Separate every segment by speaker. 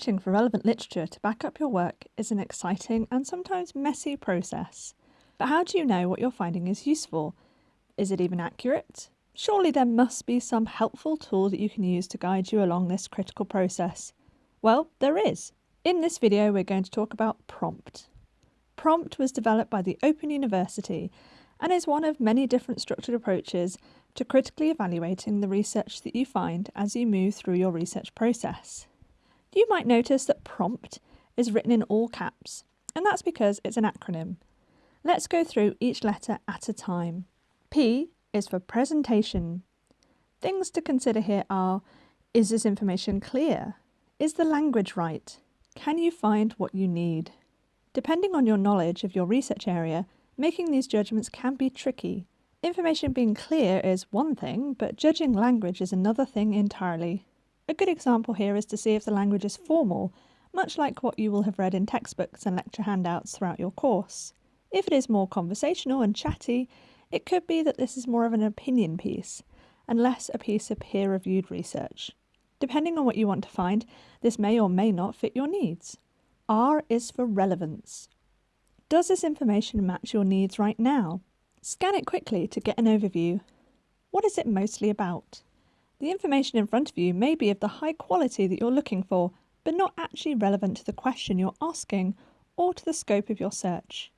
Speaker 1: Searching for relevant literature to back up your work is an exciting and sometimes messy process. But how do you know what you're finding is useful? Is it even accurate? Surely there must be some helpful tool that you can use to guide you along this critical process. Well, there is. In this video, we're going to talk about PROMPT. PROMPT was developed by the Open University and is one of many different structured approaches to critically evaluating the research that you find as you move through your research process. You might notice that PROMPT is written in all caps, and that's because it's an acronym. Let's go through each letter at a time. P is for presentation. Things to consider here are is this information clear? Is the language right? Can you find what you need? Depending on your knowledge of your research area, making these judgments can be tricky. Information being clear is one thing, but judging language is another thing entirely. A good example here is to see if the language is formal, much like what you will have read in textbooks and lecture handouts throughout your course. If it is more conversational and chatty, it could be that this is more of an opinion piece and less a piece of peer reviewed research. Depending on what you want to find, this may or may not fit your needs. R is for relevance. Does this information match your needs right now? Scan it quickly to get an overview. What is it mostly about? The information in front of you may be of the high quality that you're looking for, but not actually relevant to the question you're asking or to the scope of your search.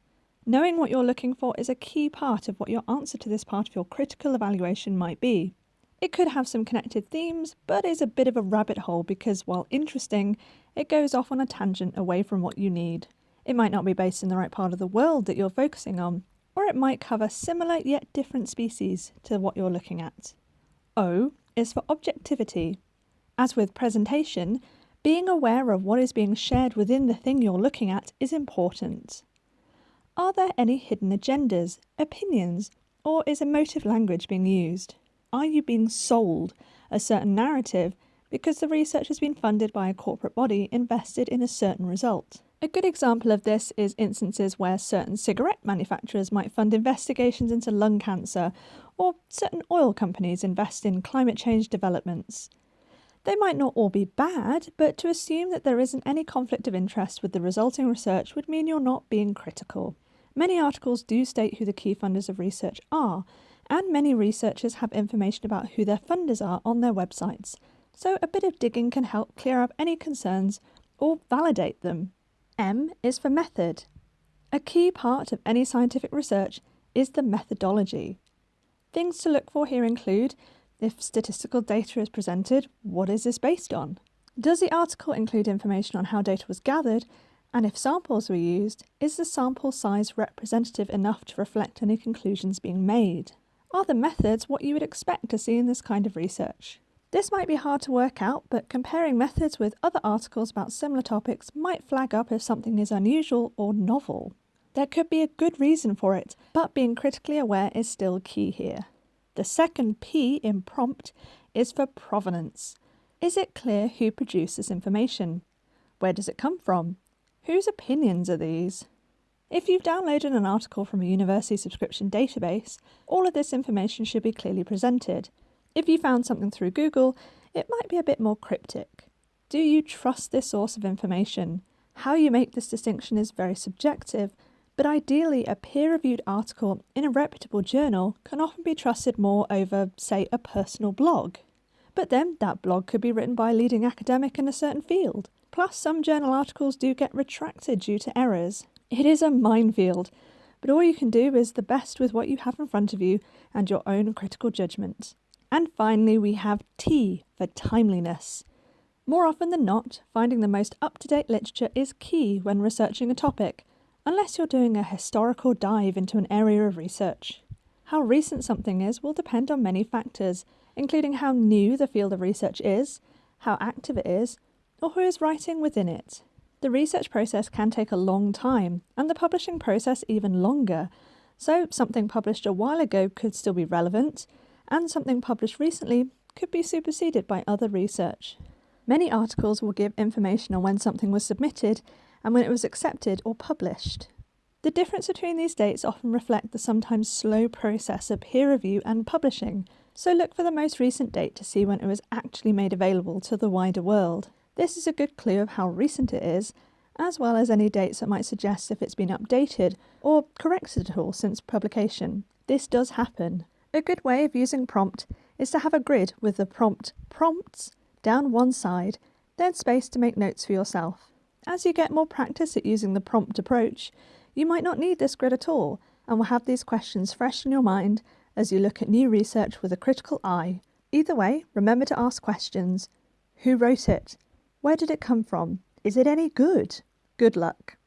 Speaker 1: Knowing what you're looking for is a key part of what your answer to this part of your critical evaluation might be. It could have some connected themes, but is a bit of a rabbit hole because while interesting, it goes off on a tangent away from what you need. It might not be based in the right part of the world that you're focusing on, or it might cover similar yet different species to what you're looking at. O is for objectivity. As with presentation, being aware of what is being shared within the thing you're looking at is important. Are there any hidden agendas, opinions, or is emotive language being used? Are you being sold a certain narrative because the research has been funded by a corporate body invested in a certain result? A good example of this is instances where certain cigarette manufacturers might fund investigations into lung cancer, or certain oil companies invest in climate change developments. They might not all be bad, but to assume that there isn't any conflict of interest with the resulting research would mean you're not being critical. Many articles do state who the key funders of research are, and many researchers have information about who their funders are on their websites, so a bit of digging can help clear up any concerns or validate them. M is for method. A key part of any scientific research is the methodology. Things to look for here include if statistical data is presented, what is this based on? Does the article include information on how data was gathered? And if samples were used, is the sample size representative enough to reflect any conclusions being made? Are the methods what you would expect to see in this kind of research? This might be hard to work out, but comparing methods with other articles about similar topics might flag up if something is unusual or novel. There could be a good reason for it, but being critically aware is still key here. The second P in prompt is for provenance. Is it clear who produced this information? Where does it come from? Whose opinions are these? If you've downloaded an article from a university subscription database, all of this information should be clearly presented, if you found something through Google, it might be a bit more cryptic. Do you trust this source of information? How you make this distinction is very subjective, but ideally a peer-reviewed article in a reputable journal can often be trusted more over, say, a personal blog. But then that blog could be written by a leading academic in a certain field. Plus, some journal articles do get retracted due to errors. It is a minefield, but all you can do is the best with what you have in front of you and your own critical judgment. And finally, we have T for timeliness. More often than not, finding the most up to date literature is key when researching a topic, unless you're doing a historical dive into an area of research. How recent something is will depend on many factors, including how new the field of research is, how active it is, or who is writing within it. The research process can take a long time, and the publishing process even longer, so something published a while ago could still be relevant, and something published recently could be superseded by other research. Many articles will give information on when something was submitted and when it was accepted or published. The difference between these dates often reflect the sometimes slow process of peer review and publishing, so look for the most recent date to see when it was actually made available to the wider world. This is a good clue of how recent it is, as well as any dates that might suggest if it's been updated or corrected at all since publication. This does happen. A good way of using prompt is to have a grid with the prompt prompts down one side, then space to make notes for yourself. As you get more practice at using the prompt approach, you might not need this grid at all and will have these questions fresh in your mind as you look at new research with a critical eye. Either way, remember to ask questions. Who wrote it? Where did it come from? Is it any good? Good luck.